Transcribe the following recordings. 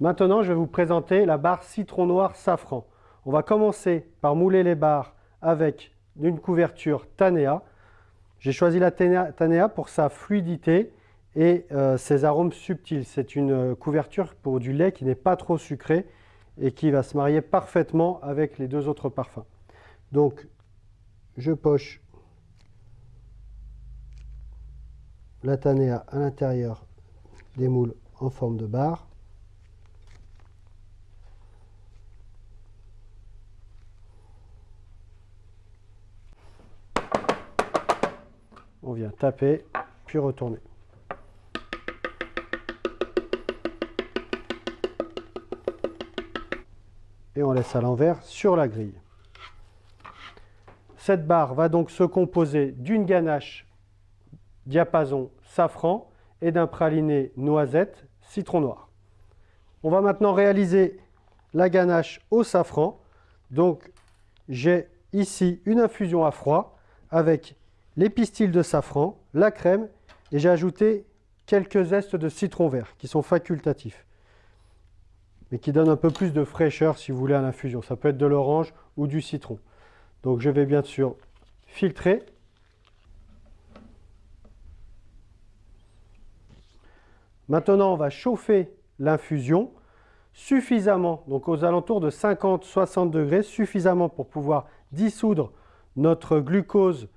Maintenant, je vais vous présenter la barre citron noir safran. On va commencer par mouler les barres avec une couverture Tanea. J'ai choisi la Tanea pour sa fluidité et euh, ses arômes subtils. C'est une euh, couverture pour du lait qui n'est pas trop sucré et qui va se marier parfaitement avec les deux autres parfums. Donc, je poche la Tanea à l'intérieur des moules en forme de barre. On vient taper, puis retourner. Et on laisse à l'envers sur la grille. Cette barre va donc se composer d'une ganache diapason safran et d'un praliné noisette citron noir. On va maintenant réaliser la ganache au safran. Donc j'ai ici une infusion à froid avec les pistils de safran, la crème et j'ai ajouté quelques zestes de citron vert qui sont facultatifs mais qui donnent un peu plus de fraîcheur si vous voulez à l'infusion. Ça peut être de l'orange ou du citron. Donc je vais bien sûr filtrer Maintenant, on va chauffer l'infusion suffisamment, donc aux alentours de 50-60 degrés, suffisamment pour pouvoir dissoudre notre glucose,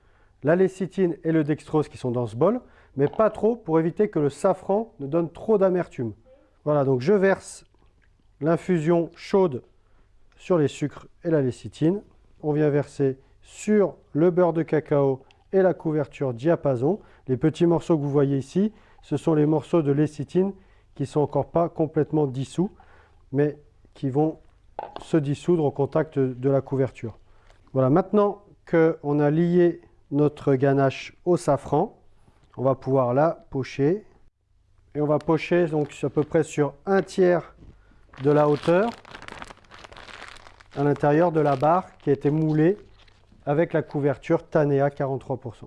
la lécithine et le dextrose qui sont dans ce bol, mais pas trop pour éviter que le safran ne donne trop d'amertume. Voilà, donc je verse l'infusion chaude sur les sucres et la lécithine. On vient verser sur le beurre de cacao et la couverture diapason. Les petits morceaux que vous voyez ici, ce sont les morceaux de lécithine qui ne sont encore pas complètement dissous, mais qui vont se dissoudre au contact de la couverture. Voilà, maintenant qu'on a lié notre ganache au safran, on va pouvoir la pocher. Et on va pocher donc à peu près sur un tiers de la hauteur à l'intérieur de la barre qui a été moulée avec la couverture Tanea 43%.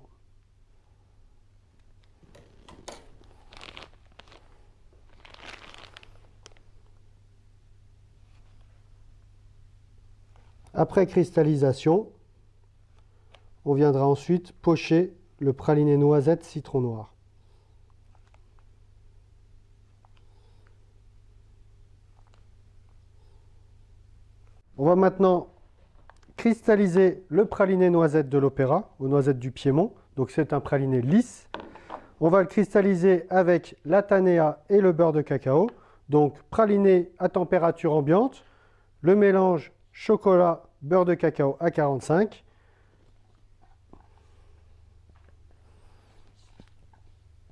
Après cristallisation, on viendra ensuite pocher le praliné noisette citron noir. On va maintenant cristalliser le praliné noisette de l'Opéra, aux noisettes du Piémont. Donc c'est un praliné lisse. On va le cristalliser avec la tanea et le beurre de cacao. Donc praliné à température ambiante. Le mélange chocolat, beurre de cacao à 45.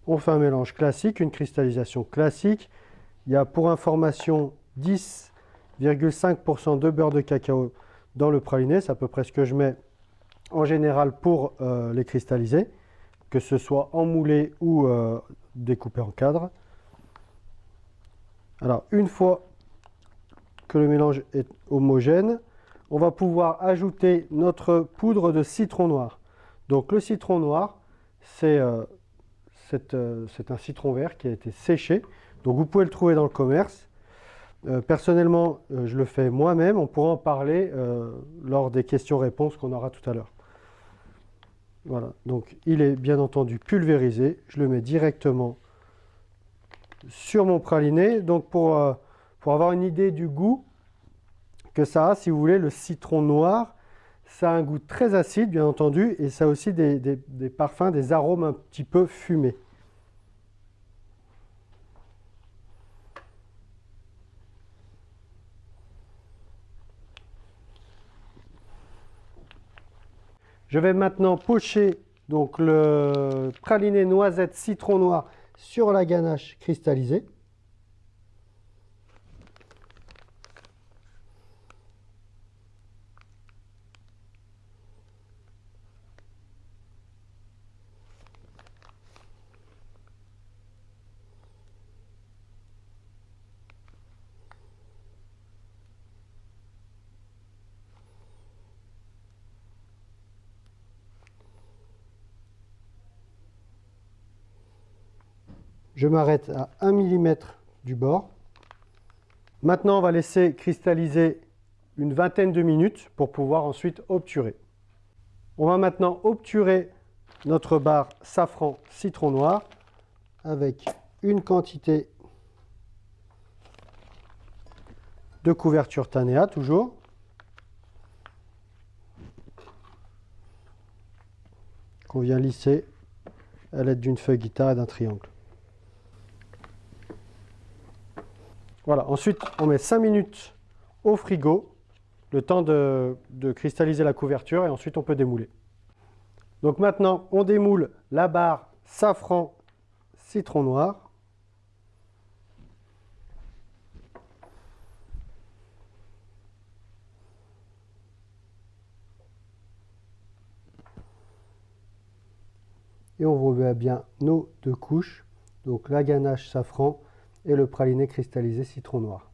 On fait un mélange classique, une cristallisation classique. Il y a pour information 10,5% de beurre de cacao dans le praliné. C'est à peu près ce que je mets en général pour euh, les cristalliser, que ce soit en moulé ou euh, découpé en cadre. Alors, une fois que le mélange est homogène, on va pouvoir ajouter notre poudre de citron noir. Donc le citron noir, c'est euh, euh, un citron vert qui a été séché. Donc vous pouvez le trouver dans le commerce. Euh, personnellement, je le fais moi-même. On pourra en parler lors des questions-réponses qu'on aura tout à l'heure. Voilà, donc il est bien entendu pulvérisé. Je le mets directement sur mon praliné. Donc pour avoir une idée du goût que ça a, si vous voulez, le citron noir, ça a un goût très acide, bien entendu, et ça a aussi des, parfums, des arômes un petit peu fumés. Je vais maintenant pocher donc le praliné noisette citron noir sur la ganache cristallisée. Je m'arrête à 1 mm du bord. Maintenant, on va laisser cristalliser une vingtaine de minutes pour pouvoir ensuite obturer. On va maintenant obturer notre barre safran citron noir avec une quantité de couverture Tanéa toujours. Qu'on vient lisser à l'aide d'une feuille guitare et d'un triangle. Voilà, ensuite on met 5 minutes au frigo, le temps de, cristalliser la couverture et ensuite on peut démouler. Donc maintenant on démoule la barre safran citron noir. Et on remet bien nos deux couches, donc la ganache safran et le praliné cristallisé citron noir.